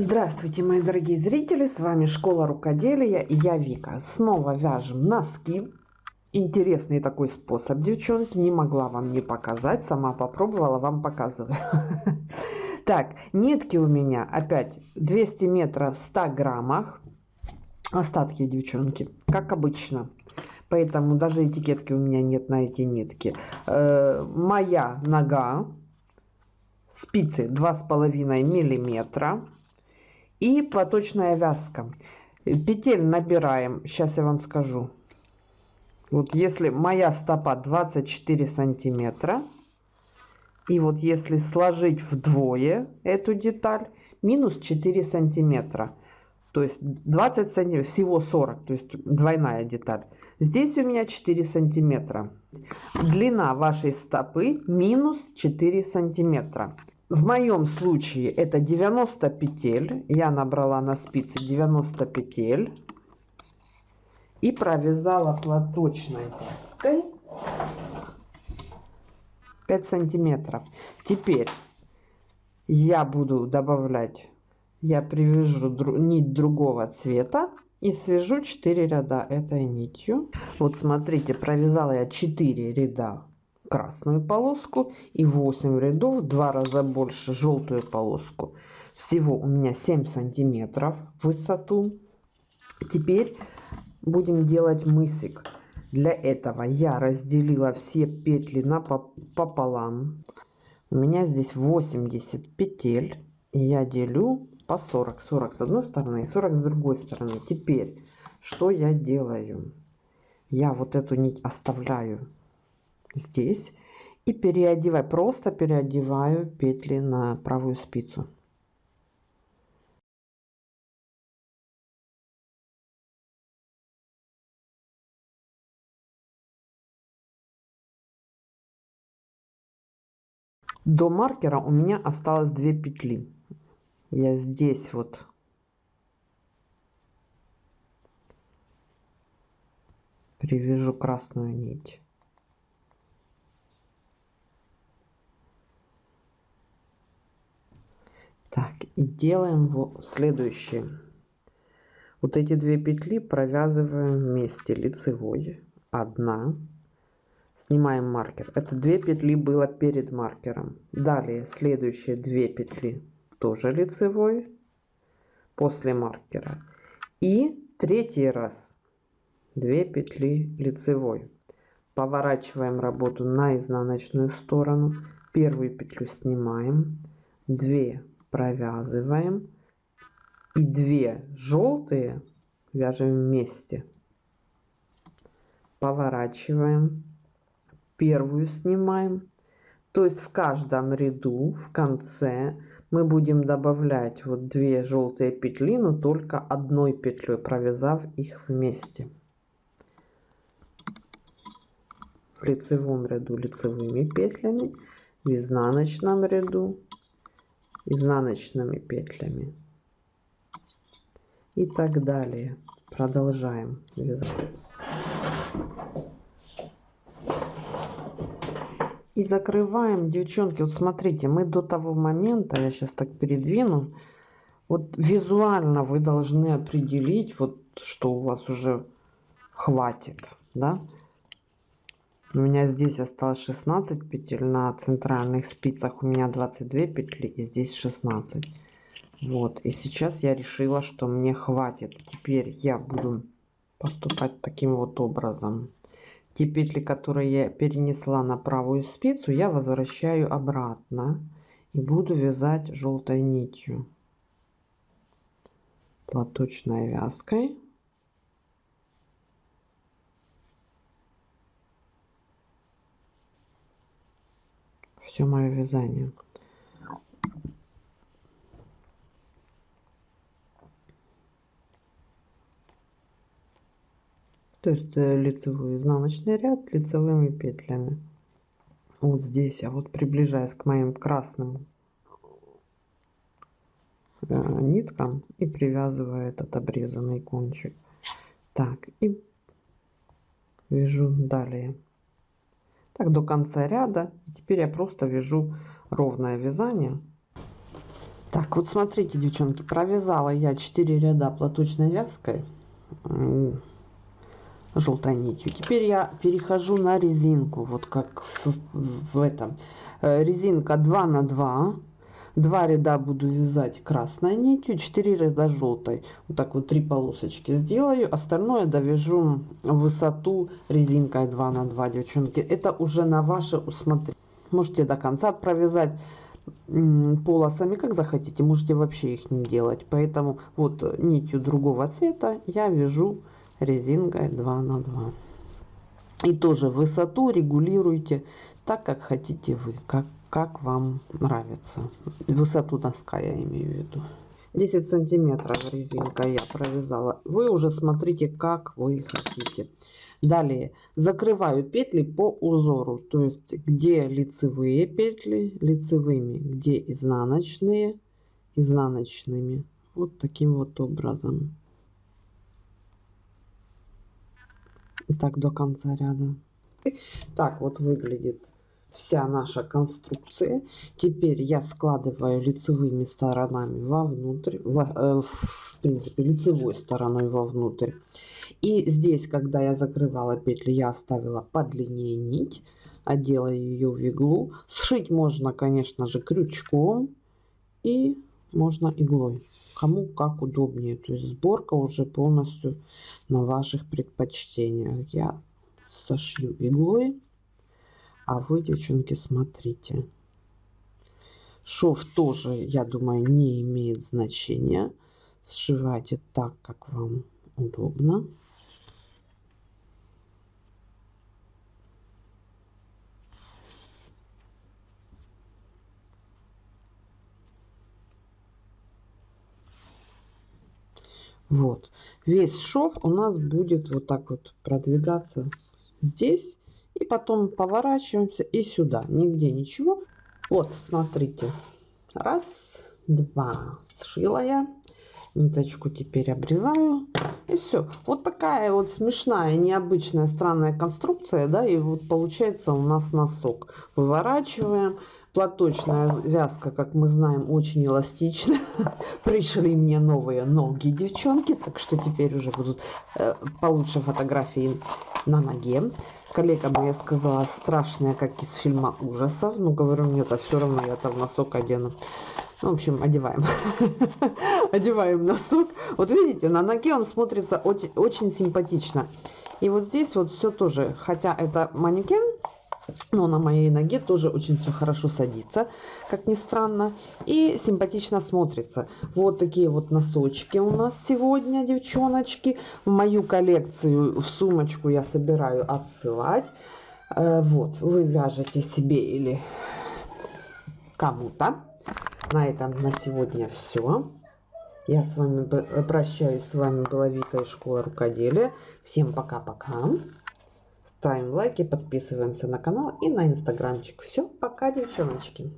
Здравствуйте, мои дорогие зрители! С вами Школа Рукоделия и я Вика. Снова вяжем носки. Интересный такой способ, девчонки. Не могла вам не показать. Сама попробовала, вам показываю. Так, нитки у меня опять 200 метров в 100 граммах. Остатки, девчонки, как обычно. Поэтому даже этикетки у меня нет на эти нитки. Э, моя нога. Спицы 2,5 миллиметра и платочная вязка. Петель набираем, сейчас я вам скажу. Вот если моя стопа 24 сантиметра, и вот если сложить вдвое эту деталь, минус 4 сантиметра. То есть 20 сантиметров, всего 40, то есть двойная деталь. Здесь у меня 4 сантиметра. Длина вашей стопы минус 4 сантиметра. В моем случае это 90 петель. Я набрала на спице 90 петель. И провязала платочной вязкой 5 сантиметров. Теперь я буду добавлять, я привяжу нить другого цвета и свяжу 4 ряда этой нитью. Вот смотрите, провязала я 4 ряда красную полоску и 8 рядов два раза больше желтую полоску. Всего у меня 7 сантиметров в высоту. Теперь будем делать мысик. Для этого я разделила все петли на пополам. У меня здесь 80 петель и я делю по 40 40 с одной стороны и 40 с другой стороны. Теперь что я делаю? Я вот эту нить оставляю здесь и переодеваю просто переодеваю петли на правую спицу. До маркера у меня осталось 2 петли. Я здесь вот привяжу красную нить так и делаем вот следующее. Вот эти две петли провязываем вместе лицевой. Одна. Снимаем маркер. Это две петли было перед маркером. Далее следующие две петли тоже лицевой после маркера. И третий раз 2 петли лицевой. Поворачиваем работу на изнаночную сторону. Первую петлю снимаем. 2 провязываем. И 2 желтые вяжем вместе. Поворачиваем. Первую снимаем. То есть в каждом ряду в конце мы будем добавлять вот две желтые петли но только одной петлей провязав их вместе. В лицевом ряду лицевыми петлями в изнаночном ряду изнаночными петлями. И так далее. Продолжаем вязать. И закрываем. Девчонки вот смотрите мы до того момента я сейчас так передвину вот визуально вы должны определить вот что у вас уже хватит да у меня здесь осталось 16 петель на центральных спицах у меня 22 петли и здесь 16 вот и сейчас я решила что мне хватит. Теперь я буду поступать таким вот образом. Те петли которые я перенесла на правую спицу я возвращаю обратно и буду вязать желтой нитью. Платочной вязкой все мое вязание. То есть э, лицевой изнаночный ряд лицевыми петлями. Вот здесь, а вот приближаясь к моим красным э, ниткам и привязываю этот обрезанный кончик. Так, и вяжу далее так до конца ряда и теперь я просто вяжу ровное вязание Так, вот смотрите, девчонки, провязала я 4 ряда платочной вязкой желтой нитью. Теперь я перехожу на резинку, вот как в, в этом. Э, резинка 2 на 2. Два ряда буду вязать красной нитью, 4 ряда желтой. Вот так вот три полосочки сделаю. Остальное довяжу высоту резинкой 2 на 2, девчонки. Это уже на ваше усмотрение. Можете до конца провязать полосами, как захотите. Можете вообще их не делать. Поэтому вот нитью другого цвета я вяжу резинкой 2 на 2. И тоже высоту регулируйте так, как хотите вы, как, как вам нравится. Высоту носка я имею в виду. 10 сантиметров резинка я провязала. Вы уже смотрите, как вы хотите. Далее закрываю петли по узору, то есть где лицевые петли лицевыми, где изнаночные изнаночными. Вот таким вот образом. Так до конца ряда. Так вот выглядит вся наша конструкция. Теперь я складываю лицевыми сторонами вовнутрь, в, э, в принципе лицевой стороной вовнутрь. И здесь, когда я закрывала петли, я оставила подлиннее нить, одела ее в иглу. Сшить можно, конечно же, крючком и можно иглой. Кому как удобнее. То есть сборка уже полностью на ваших предпочтениях. Я сошью иглой. А вы, девчонки, смотрите. Шов тоже, я думаю, не имеет значения. Сшивайте так, как вам удобно. Вот. Весь шов у нас будет вот так вот продвигаться здесь. И потом поворачиваемся и сюда. Нигде ничего. Вот, смотрите. Раз, два. Сшила я. Ниточку теперь обрезаю. И все. Вот такая вот смешная, необычная, странная конструкция. Да, и вот получается у нас носок. Выворачиваем платочная вязка, как мы знаем, очень эластична. Пришли мне новые ноги, девчонки, так что теперь уже будут э, получше фотографии на ноге. Коллега моя сказала, страшная, как из фильма ужасов. Ну, говорю, нет, а все равно я там носок одену. Ну, в общем, одеваем. одеваем носок. Вот видите, на ноге он смотрится очень симпатично. И вот здесь вот все тоже, хотя это манекен, но на моей ноге тоже очень все хорошо садится, как ни странно. И симпатично смотрится. Вот такие вот носочки у нас сегодня, девчоночки. В мою коллекцию, в сумочку я собираю отсылать. Э, вот, вы вяжете себе или кому-то. На этом на сегодня все. Я с вами прощаюсь. С вами была Вика из школы рукоделия. Всем пока-пока. Ставим лайки, подписываемся на канал и на инстаграмчик. Все, пока, девчоночки.